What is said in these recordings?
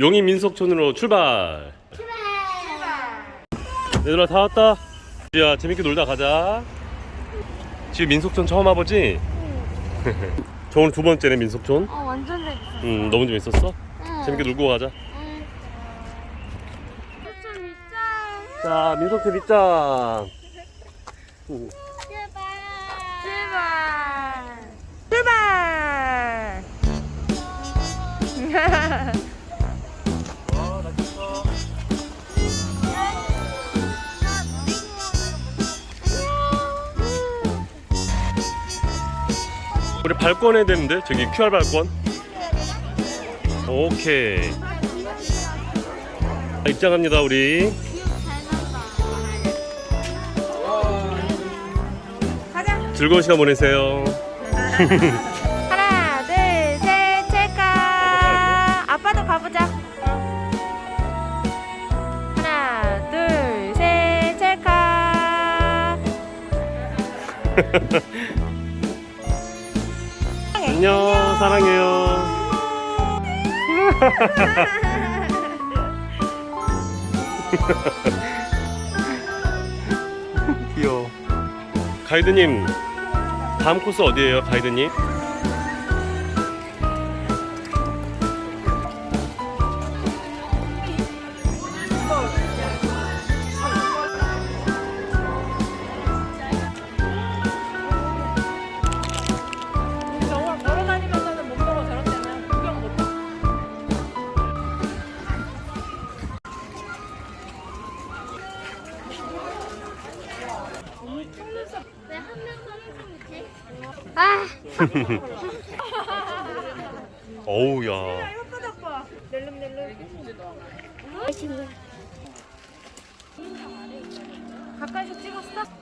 용인 민속촌으로 출발. 얘들아 다 왔다. 야 재밌게 놀다 가자. 지금 민속촌 처음 와보지? 저 오늘 두 번째네 민속촌. 어 완전 재밌어. 음 너무 재밌었어? 응. 재밌게 놀고 가자. 응. 좀 있자. 자 민속촌. 음. 제발. 제발. 제발. 우리 발권 해야 되는데 저기 QR 발권. 오케이. 자, 입장합니다 우리. 가자. 즐거운 시간 보내세요. 하나, 둘, 셋, 찰까. 아빠도 가보자. 하나, 둘, 셋, 찰까. 안녕 사랑해요. 귀여워. 가이드님 다음 코스 어디예요 가이드님? 어우 야. 예쁘다 아빠. 낼름낼름. 가까이서 찍었어?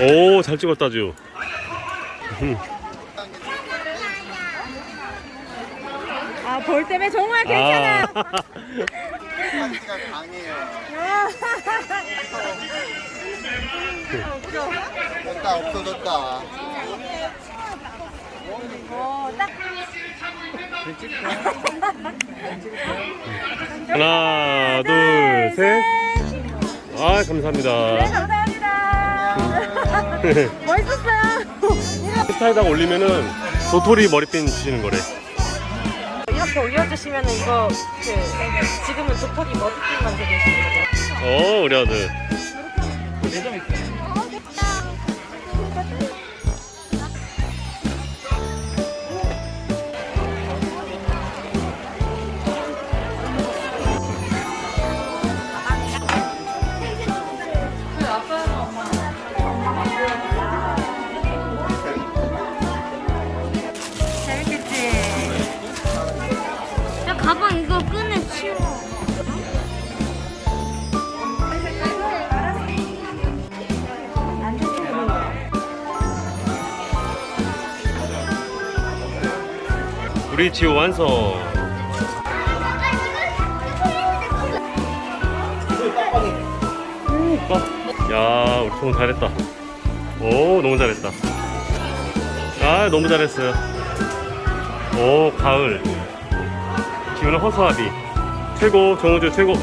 오, 잘 찍었다, 주. 아 볼 때문에 정말 괜찮아. 아. 강해요. 됐다 없어졌다. 어, 딱 하나, 둘, 셋. 아, 감사합니다. 감사합니다. 멋있었어요. 스타일에다가 올리면은 도토리 머리핀 주시는 거래. 이렇게 올려주시면 이거 그 지금은 도토리 머리핀만 되고 있습니다. 어, 우리 아들. 재밌겠지? 지호 완성. 야, 우리 총 잘했다. 오, 너무 잘했다. 아, 너무 잘했어요. 오, 가을. 지호는 허수아비. 최고, 정우주 최고.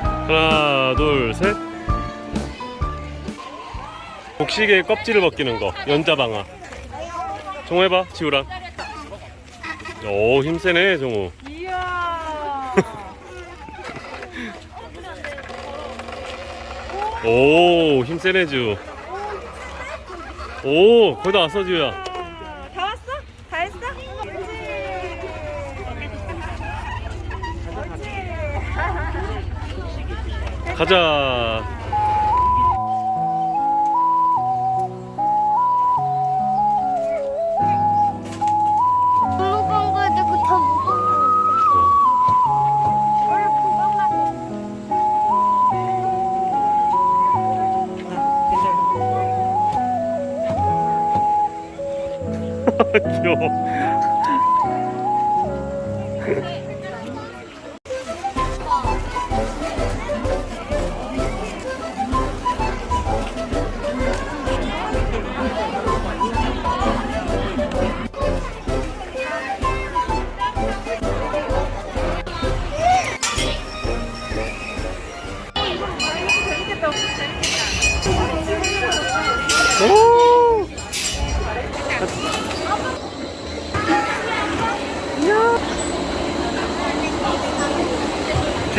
하나, 둘, 셋. 곡식의 껍질을 벗기는 거. 연자방아. 정우 해봐, 지우랑. 오, 힘세네, 정우. 이야. 오 힘세네 주. 오 거의 다 왔어 주야. 다 왔어? 다 했어? 가자. 귀여워.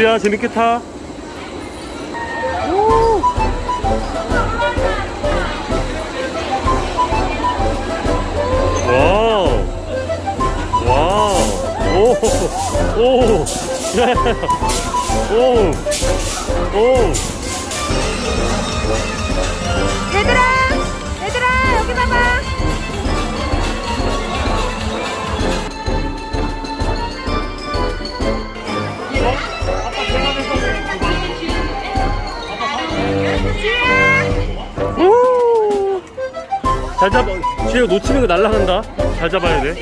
지야 재밌게 타. 와우. 와우. 오. 오. 야. 오. 오. 잘 잡아. 놓치는 거 날라간다. 잘 잡아야 돼.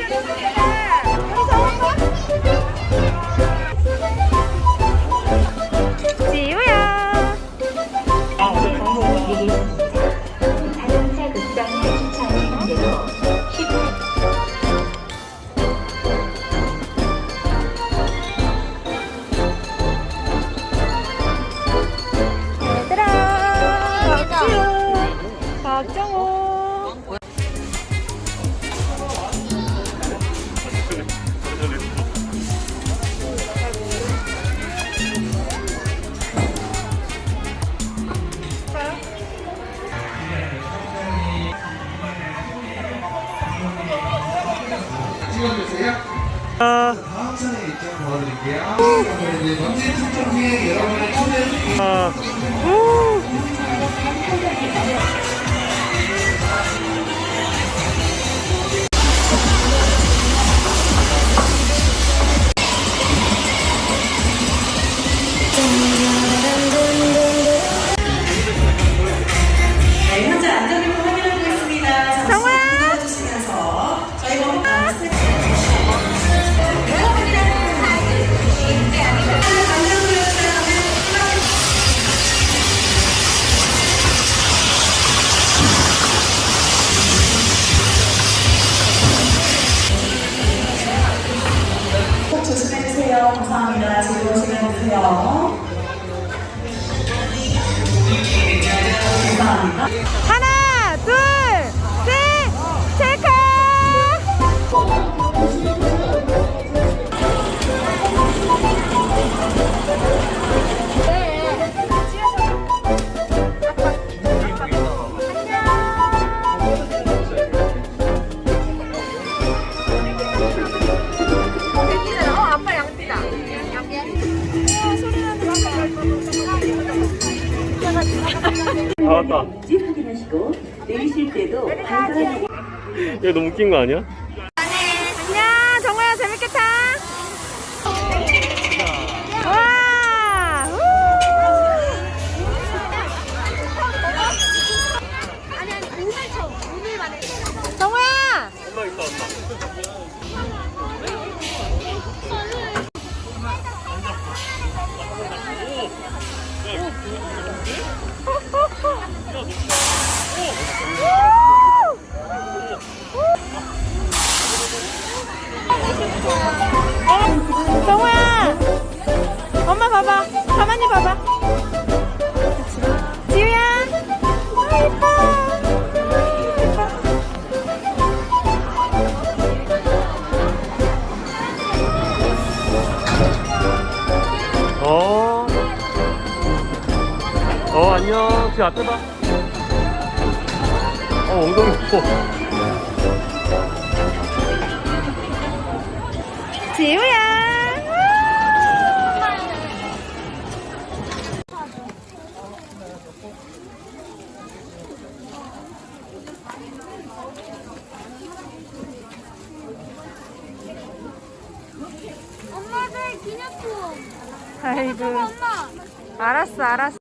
지우야. 자동차 극장에 주차하시는 대로 10분 얘들아, 박지우, 박정호. 아. 아. 오. 네, 되세요. 감사합니다. 하나, 다 왔다. 집 확인하시고 내리실 때도 발걸음하게 얘 너무 웃긴 거 아니야? 안녕, 재밌게 타. 정우야. 엄마 봐봐. 가만히 봐봐. 지우야. 아, 예뻐. 예뻐. 어. 어, 안녕. 그 앞에 봐. 어, 엉덩이 보. 지우야. 엄마들 기념품. 아이고. 엄마. 알았어, 알았어.